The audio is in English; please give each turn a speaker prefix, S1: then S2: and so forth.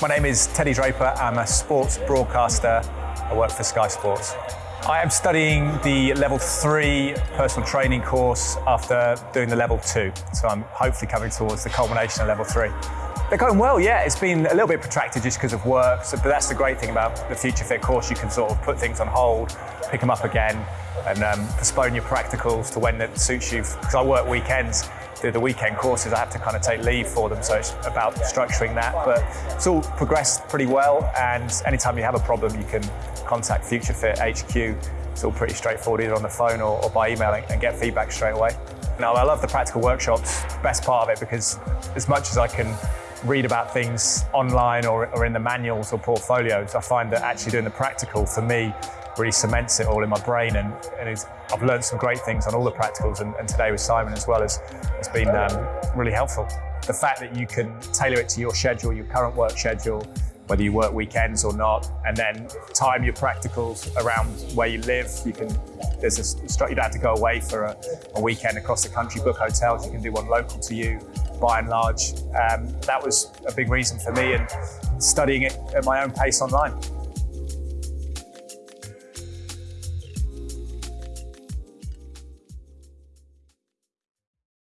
S1: My name is Teddy Draper. I'm a sports broadcaster. I work for Sky Sports. I am studying the level three personal training course after doing the level two. So I'm hopefully coming towards the culmination of level three. They're going well, yeah. It's been a little bit protracted just because of work, so, but that's the great thing about the Future Fit course. You can sort of put things on hold, pick them up again, and um, postpone your practicals to when it suits you. Because I work weekends, do the weekend courses, I have to kind of take leave for them. So it's about structuring that. But it's all progressed pretty well. And anytime you have a problem, you can contact Future Fit HQ. It's all pretty straightforward, either on the phone or, or by email, and get feedback straight away. Now, I love the practical workshops, best part of it, because as much as I can read about things online or, or in the manuals or portfolios, I find that actually doing the practical for me really cements it all in my brain and, and I've learned some great things on all the practicals and, and today with Simon as well has, has been um, really helpful. The fact that you can tailor it to your schedule, your current work schedule, whether you work weekends or not, and then time your practicals around where you live. You can, there's a, you don't have to go away for a, a weekend across the country, book hotels, you can do one local to you by and large. Um, that was a big reason for me and studying it at my own pace online.